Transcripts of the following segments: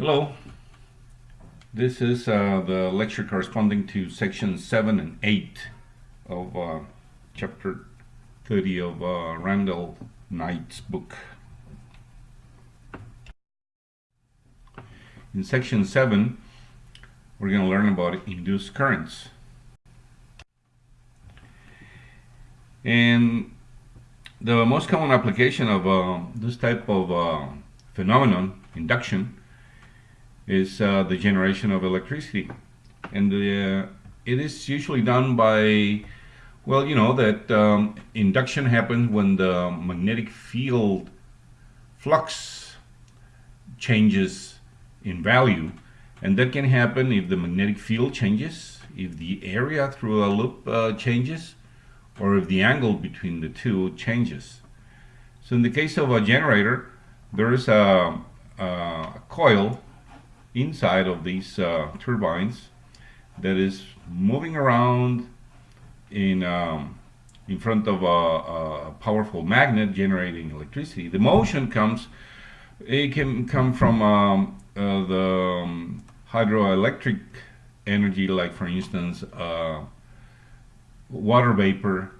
Hello. This is uh, the lecture corresponding to section 7 and 8 of uh, chapter 30 of uh, Randall Knight's book. In section 7, we're going to learn about induced currents. And the most common application of uh, this type of uh, phenomenon, induction, is uh, the generation of electricity. And the, uh, it is usually done by, well, you know, that um, induction happens when the magnetic field flux changes in value. And that can happen if the magnetic field changes, if the area through a loop uh, changes, or if the angle between the two changes. So in the case of a generator, there is a, a coil inside of these uh, turbines that is moving around in um, in front of a, a, powerful magnet generating electricity. The motion comes, it can come from um, uh, the um, hydroelectric energy, like for instance, uh, water vapor,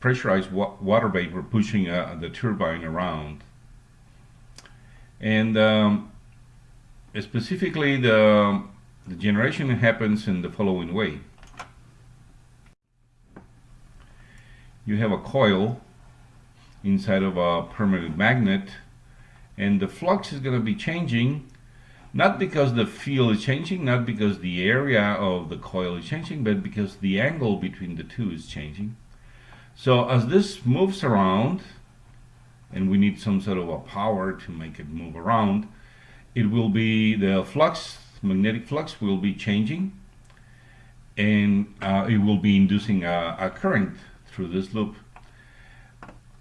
pressurized wa water vapor pushing uh, the turbine around. And um, specifically the, the generation happens in the following way. You have a coil inside of a permanent magnet and the flux is going to be changing not because the field is changing, not because the area of the coil is changing, but because the angle between the two is changing. So as this moves around, and we need some sort of a power to make it move around, it will be the flux, magnetic flux will be changing and uh, it will be inducing a, a, current through this loop.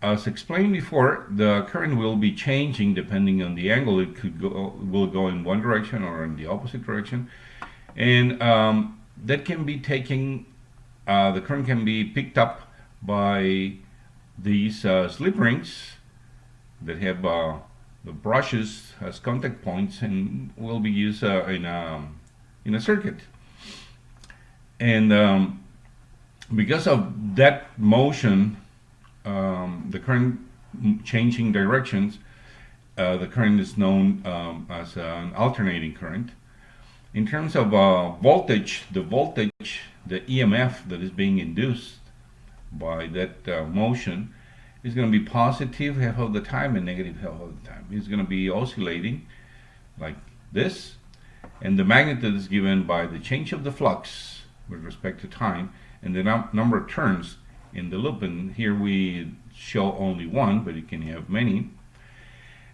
As explained before, the current will be changing depending on the angle. It could go, will go in one direction or in the opposite direction. And um, that can be taken, uh, the current can be picked up by these uh, slip rings that have uh, brushes as contact points and will be used uh, in, a, in a circuit. And um, because of that motion, um, the current changing directions, uh, the current is known um, as an alternating current. In terms of uh, voltage, the voltage, the EMF that is being induced by that uh, motion is going to be positive half of the time and negative half of the time. It's going to be oscillating like this. And the magnitude is given by the change of the flux with respect to time and the num number of turns in the loop. And here we show only one, but you can have many.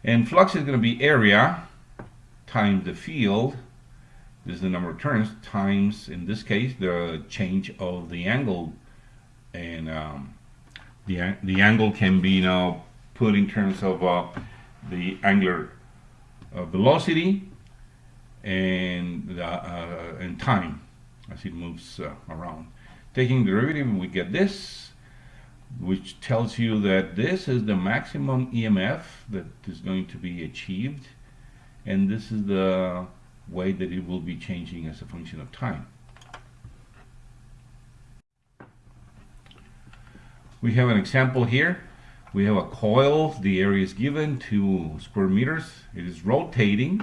And flux is going to be area times the field. This is the number of turns times, in this case, the change of the angle and um, the, the angle can be now put in terms of uh, the angular uh, velocity and, uh, and time as it moves uh, around. Taking derivative, we get this, which tells you that this is the maximum EMF that is going to be achieved, and this is the way that it will be changing as a function of time. We have an example here. We have a coil. The area is given to square meters. It is rotating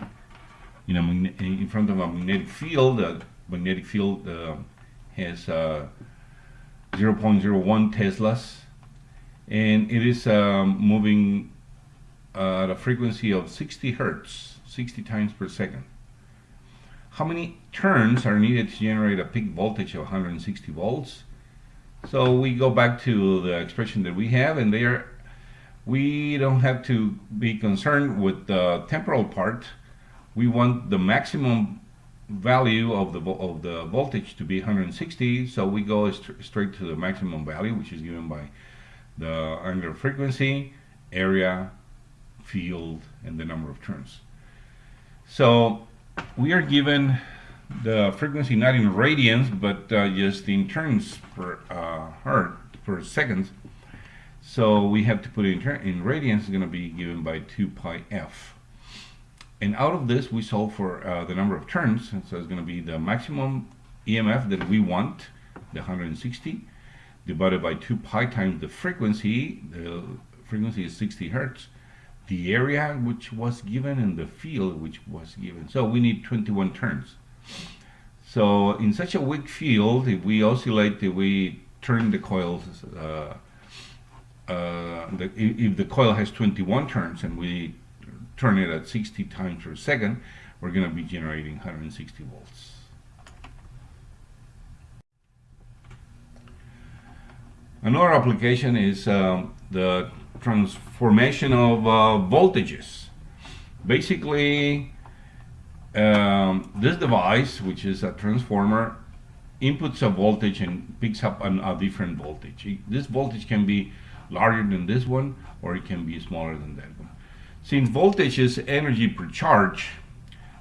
in, a, in front of a magnetic field. The magnetic field uh, has uh, 0.01 Teslas and it is um, moving uh, at a frequency of 60 hertz, 60 times per second. How many turns are needed to generate a peak voltage of 160 volts? So we go back to the expression that we have and there we don't have to be concerned with the temporal part. We want the maximum value of the of the voltage to be 160 so we go st straight to the maximum value which is given by the angular frequency area field and the number of turns so we are given the frequency not in radians but uh, just in turns per uh, hertz per second so we have to put in, in radians is going to be given by 2 pi f. And out of this we solve for uh, the number of turns. And so it's going to be the maximum EMF that we want the 160 divided by 2 pi times the frequency the frequency is 60 hertz the area which was given and the field which was given. So we need 21 turns so in such a weak field if we oscillate if we turn the coils uh, uh, the, if the coil has 21 turns and we turn it at 60 times per second, we're going to be generating 160 volts. Another application is um, the transformation of uh, voltages. Basically, um, this device, which is a transformer, inputs a voltage and picks up an, a different voltage. This voltage can be larger than this one, or it can be smaller than that one. Since voltage is energy per charge,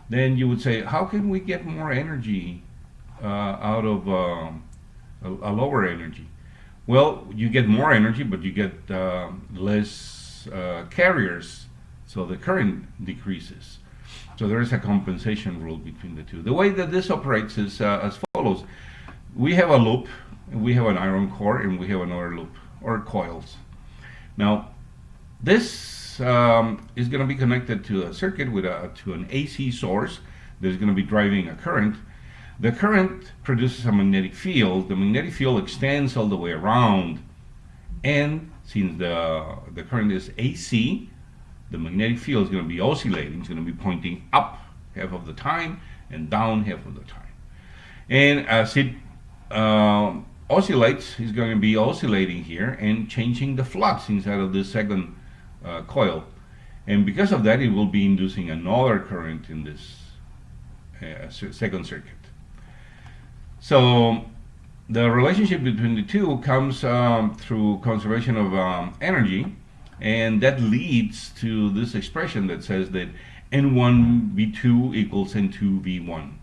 then you would say, how can we get more energy uh, out of uh, a, a, lower energy? Well, you get more energy, but you get uh, less uh, carriers, so the current decreases. So there is a compensation rule between the two. The way that this operates is uh, as follows. We have a loop, we have an iron core, and we have another loop, or coils. Now, this um, is going to be connected to a circuit with a, to an AC source that is going to be driving a current. The current produces a magnetic field. The magnetic field extends all the way around. And since the, the current is AC, the magnetic field is going to be oscillating. It's going to be pointing up half of the time and down half of the time. And as it uh, oscillates, it's going to be oscillating here and changing the flux inside of this second uh, coil. And because of that, it will be inducing another current in this uh, second circuit. So the relationship between the two comes um, through conservation of um, energy, and that leads to this expression that says that N1V2 equals N2V1,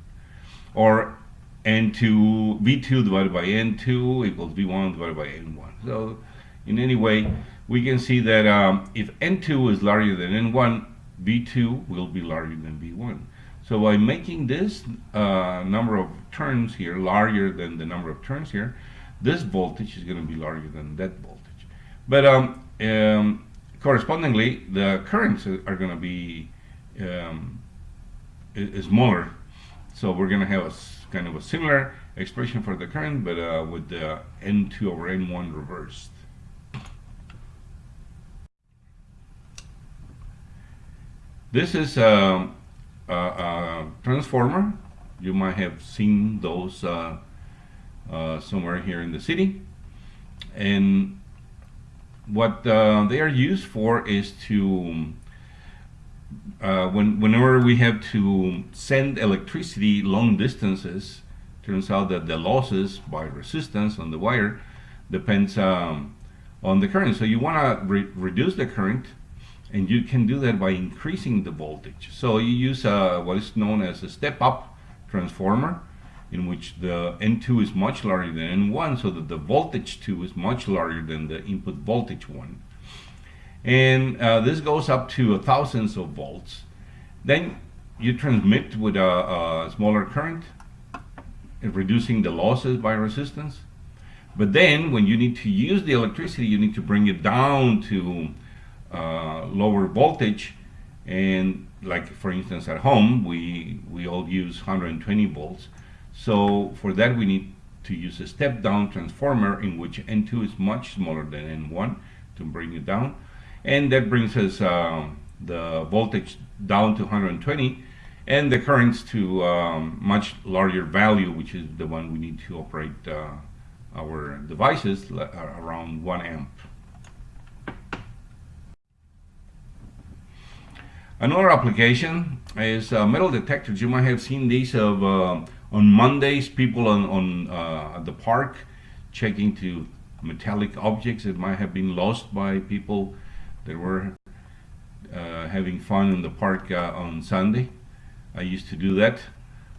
or N2 V2 divided by N2 equals V1 divided by N1. So in any way, we can see that um, if N2 is larger than N1, V2 will be larger than V1. So by making this uh, number of turns here larger than the number of turns here, this voltage is going to be larger than that voltage. But um, um, correspondingly, the currents are going to be um, smaller. So we're going to have a kind of a similar expression for the current, but uh, with the N2 over N1 reversed. This is a, a, a, transformer. You might have seen those uh, uh, somewhere here in the city. And what uh, they are used for is to, uh, when, whenever we have to send electricity long distances, turns out that the losses by resistance on the wire depends um, on the current. So you want to re reduce the current and you can do that by increasing the voltage. So you use uh, what is known as a step-up transformer in which the N2 is much larger than N1 so that the voltage 2 is much larger than the input voltage 1. And uh, this goes up to thousands of volts. Then you transmit with a, a smaller current, reducing the losses by resistance. But then when you need to use the electricity, you need to bring it down to uh, lower voltage and like for instance at home we we all use 120 volts so for that we need to use a step down transformer in which N2 is much smaller than N1 to bring it down and that brings us uh, the voltage down to 120 and the currents to um, much larger value which is the one we need to operate uh, our devices around 1 amp Another application is uh, metal detectors. You might have seen these of uh, on Mondays, people on, on uh, at the park checking to metallic objects that might have been lost by people that were uh, having fun in the park uh, on Sunday. I used to do that.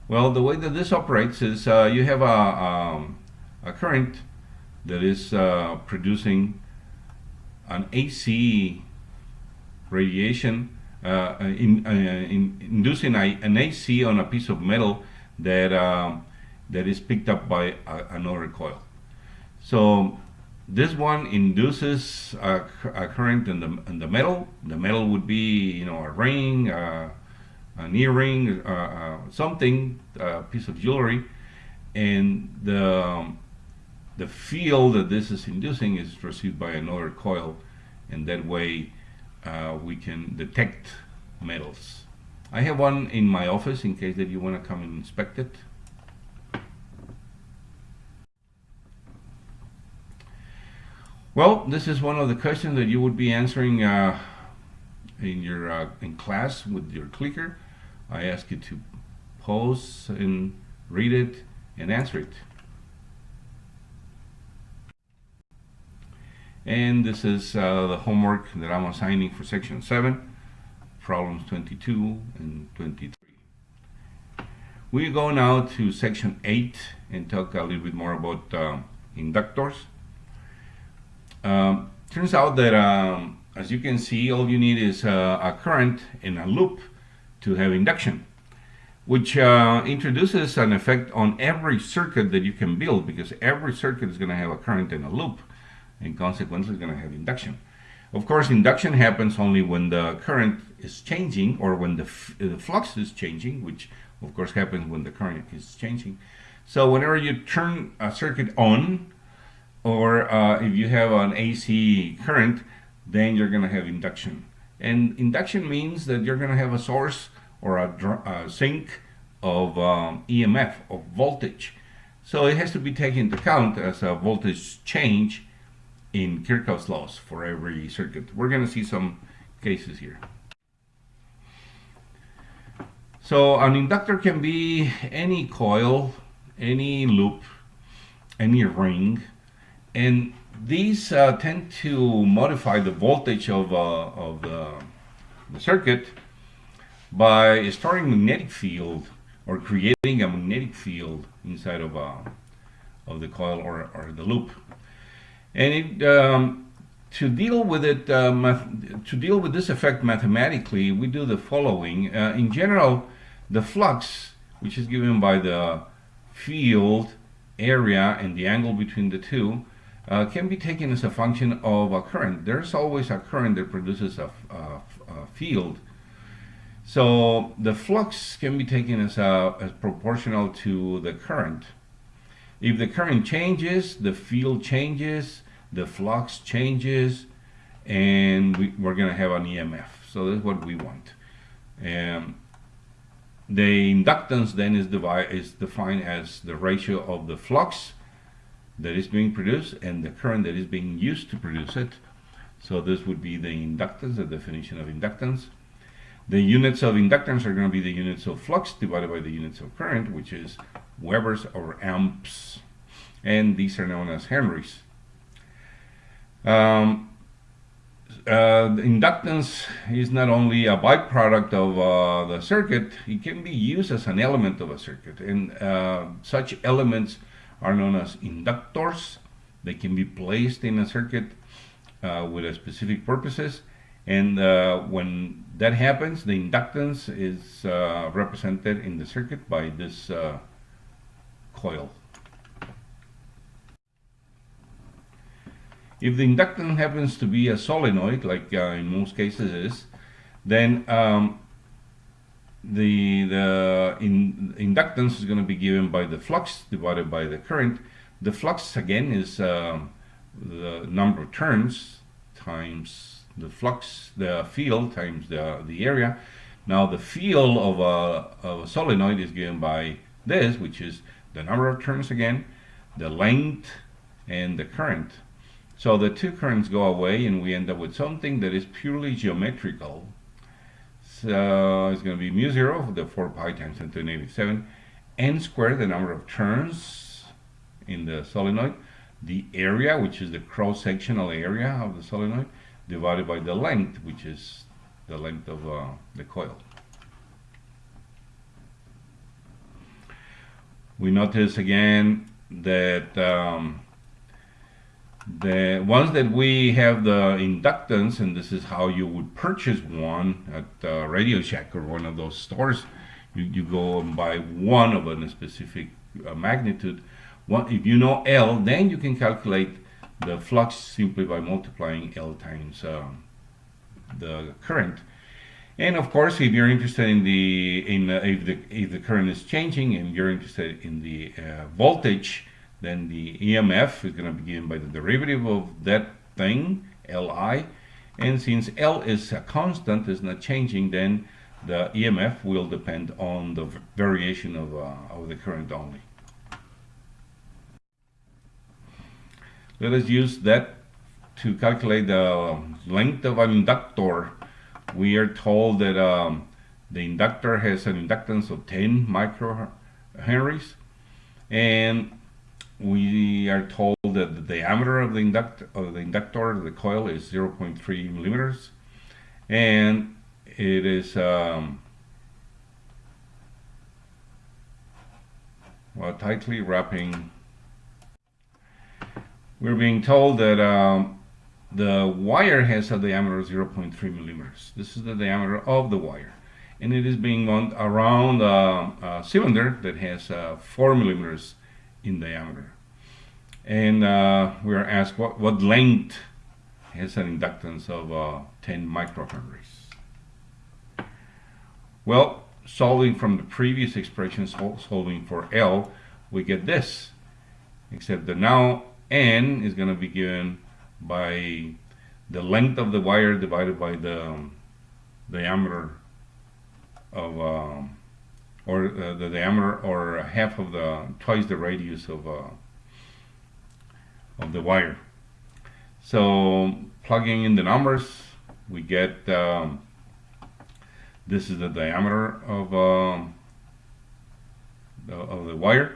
Well, the way that this operates is uh, you have a, um, a current that is producing an AC radiation uh, in, uh, in, inducing a, an AC on a piece of metal that um, that is picked up by a, another coil. So this one induces a, a, current in the in the metal. The metal would be you know a ring, uh, an earring, uh, uh, something, a piece of jewelry, and the um, the field that this is inducing is received by another coil, and that way uh, we can detect metals. I have one in my office in case that you want to come and inspect it. Well, this is one of the questions that you would be answering uh, in your uh, in class with your clicker. I ask you to pause and read it and answer it. And this is uh, the homework that I'm assigning for section 7, problems 22 and 23. We go now to section 8 and talk a little bit more about uh, inductors. Um, turns out that um, as you can see all you need is uh, a current in a loop to have induction which uh, introduces an effect on every circuit that you can build because every circuit is going to have a current in a loop and consequently is going to have induction. Of course, induction happens only when the current is changing or when the, the flux is changing, which of course happens when the current is changing. So whenever you turn a circuit on, or uh, if you have an AC current, then you're going to have induction. And induction means that you're going to have a source or a, a sink of um, EMF, of voltage. So it has to be taken into account as a voltage change in Kirchhoff's laws for every circuit. We're going to see some cases here. So an inductor can be any coil, any loop, any ring, and these uh, tend to modify the voltage of, uh, of the, the circuit by storing magnetic field or creating a magnetic field inside of, uh, of the coil or, or the loop. And it, um, to deal with it, uh, to deal with this effect mathematically, we do the following. Uh, in general, the flux, which is given by the field area and the angle between the two, uh, can be taken as a function of a current. There's always a current that produces a, field. So the flux can be taken as, a, as proportional to the current. If the current changes, the field changes, the flux changes, and we, are going to have an EMF. So that's what we want. Um, the inductance then is, is defined as the ratio of the flux that is being produced and the current that is being used to produce it. So this would be the inductance, the definition of inductance. The units of inductance are going to be the units of flux divided by the units of current, which is Webers or amps. And these are known as Henrys. Um, uh, inductance is not only a byproduct of uh, the circuit, it can be used as an element of a circuit. And uh, such elements are known as inductors. They can be placed in a circuit uh, with a specific purposes. And uh, when that happens, the inductance is uh, represented in the circuit by this coil. If the inductance happens to be a solenoid, like uh, in most cases is, then um, the, the in, inductance is going to be given by the flux divided by the current. The flux again is um, the number of turns times the flux, the field times the, the area. Now the field of a, of a solenoid is given by this, which is the number of turns again, the length, and the current. So the two currents go away and we end up with something that is purely geometrical. So it's going to be mu 0, the 4 pi times 10 to the negative 7, n squared, the number of turns in the solenoid, the area, which is the cross-sectional area of the solenoid, divided by the length, which is the length of uh, the coil. We notice again that um, the ones that we have the inductance, and this is how you would purchase one at uh, Radio Shack or one of those stores. You, you go and buy one of a specific uh, magnitude. One, if you know L, then you can calculate the flux simply by multiplying L times um, the current. And of course, if you're interested in the in uh, if the if the current is changing and you're interested in the uh, voltage, then the EMF is going to be given by the derivative of that thing, Li. And since L is a constant, is not changing, then the EMF will depend on the variation of, uh, of the current only. Let us use that to calculate the length of an inductor. We are told that um, the inductor has an inductance of 10 microhenries and we are told that the diameter of the, induct of the inductor, the coil, is 0.3 millimeters, and it is um, well, tightly wrapping. We're being told that um, the wire has a diameter of 0.3 millimeters. This is the diameter of the wire. And it is being wound around a, a cylinder that has uh, 4 millimeters in diameter. And uh, we are asked what, what length has an inductance of uh, 10 microhenries. Well, solving from the previous expression, solving for L, we get this. Except that now N is going to be given by the length of the wire divided by the um, diameter of um, or uh, the diameter or half of the twice the radius of uh, of the wire. So plugging in the numbers we get um, this is the diameter of um, the, of the wire.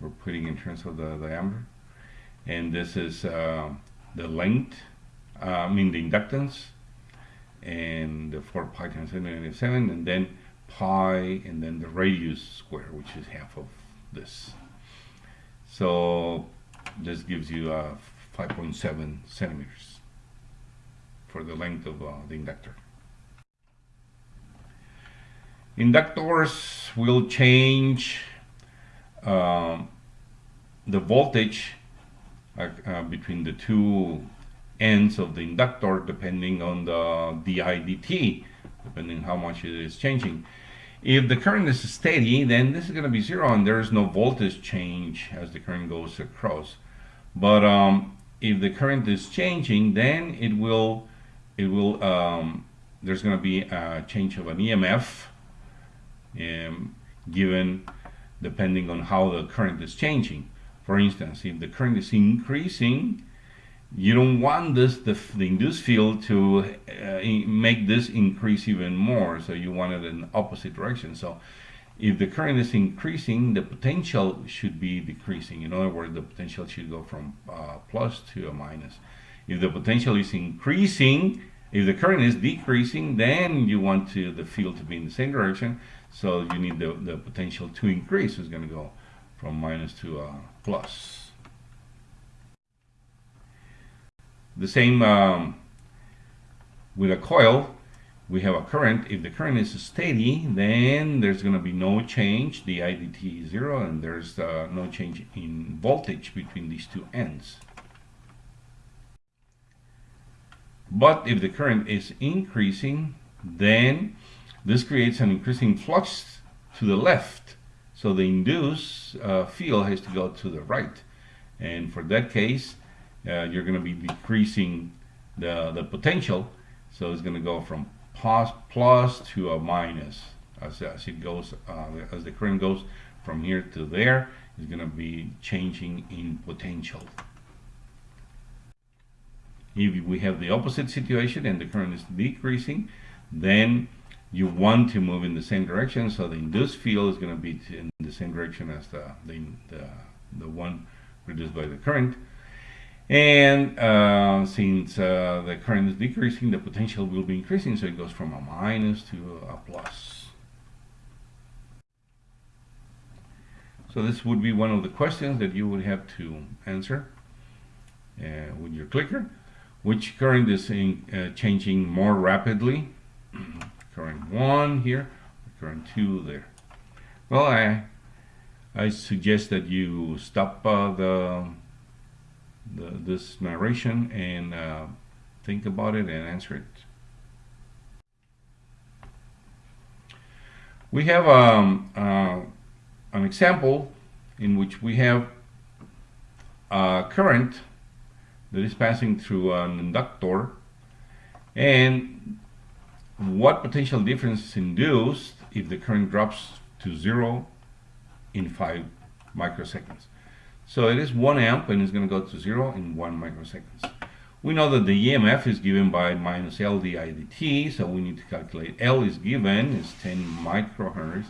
We're putting in terms of the diameter and this is uh, the length uh, I mean the inductance and the 4 pi times 7 and then pi and then the radius square which is half of this. So this gives you uh, 5.7 centimeters for the length of uh, the inductor. Inductors will change um, the voltage uh, between the two ends of the inductor depending on the didt depending how much it is changing. If the current is steady, then this is going to be zero and there is no voltage change as the current goes across. But um, if the current is changing, then it will, it will, um, there's going to be a change of an EMF um, given depending on how the current is changing. For instance, if the current is increasing, you don't want this the, the induced field to uh, make this increase even more. So you want it in opposite direction. So if the current is increasing the potential should be decreasing. In other words the potential should go from uh, plus to a minus. If the potential is increasing if the current is decreasing then you want to the field to be in the same direction. So you need the, the potential to increase. Is going to go from minus to uh, plus The same um, with a coil, we have a current. If the current is steady, then there's going to be no change. The IDT is zero, and there's uh, no change in voltage between these two ends. But if the current is increasing, then this creates an increasing flux to the left. So the induced uh, field has to go to the right. And for that case, uh, you're going to be decreasing the, the potential. So it's going to go from plus, plus to a minus as, as it goes, uh, as the current goes from here to there, it's going to be changing in potential. If we have the opposite situation and the current is decreasing, then you want to move in the same direction. So the induced field is going to be in the same direction as the, the, the, the one produced by the current. And uh, since uh, the current is decreasing, the potential will be increasing, so it goes from a minus to a plus. So this would be one of the questions that you would have to answer. uh, with your clicker. Which current is in, uh, changing more rapidly? Current 1 here, current 2 there. Well, I, I suggest that you stop uh, the, the, this narration and uh, think about it and answer it. We have um, uh, an example in which we have a current that is passing through an inductor and what potential difference is induced if the current drops to zero in five microseconds. So it is one amp and it's going to go to zero in one microseconds. We know that the EMF is given by minus L di dt, so we need to calculate L is given is 10 microhertz,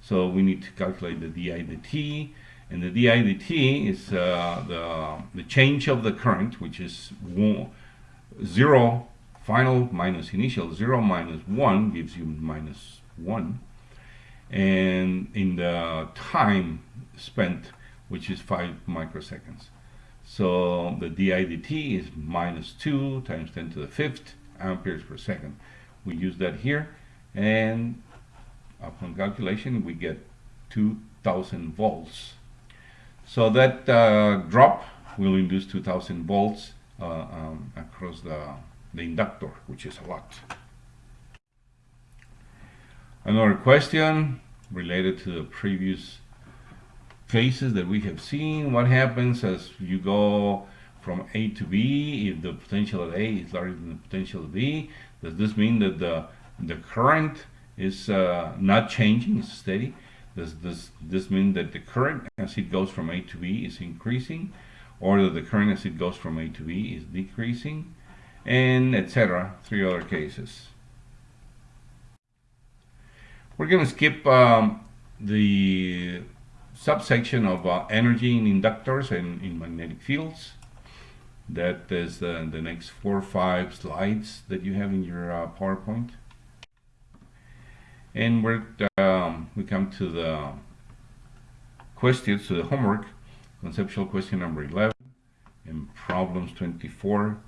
so we need to calculate the di dt, and the di dt is uh, the, the change of the current, which is one, 0 final minus initial, 0 minus 1 gives you minus 1, and in the time spent, which is 5 microseconds. So the di dt is minus 2 times 10 to the fifth amperes per second. We use that here, and upon calculation, we get 2000 volts. So that uh, drop will induce 2000 volts uh, um, across the, the inductor, which is a lot. Another question related to the previous phases that we have seen. What happens as you go from A to B if the potential at A is larger than the potential at B? Does this mean that the, the current is uh, not changing, it's steady? Does this, this mean that the current as it goes from A to B is increasing? Or that the current as it goes from A to B is decreasing? And etc. Three other cases. We're going to skip um, the subsection of uh, energy in inductors and in magnetic fields. That is uh, the next four or five slides that you have in your uh, PowerPoint. And we're, um, we come to the questions, to the homework, conceptual question number 11 and problems 24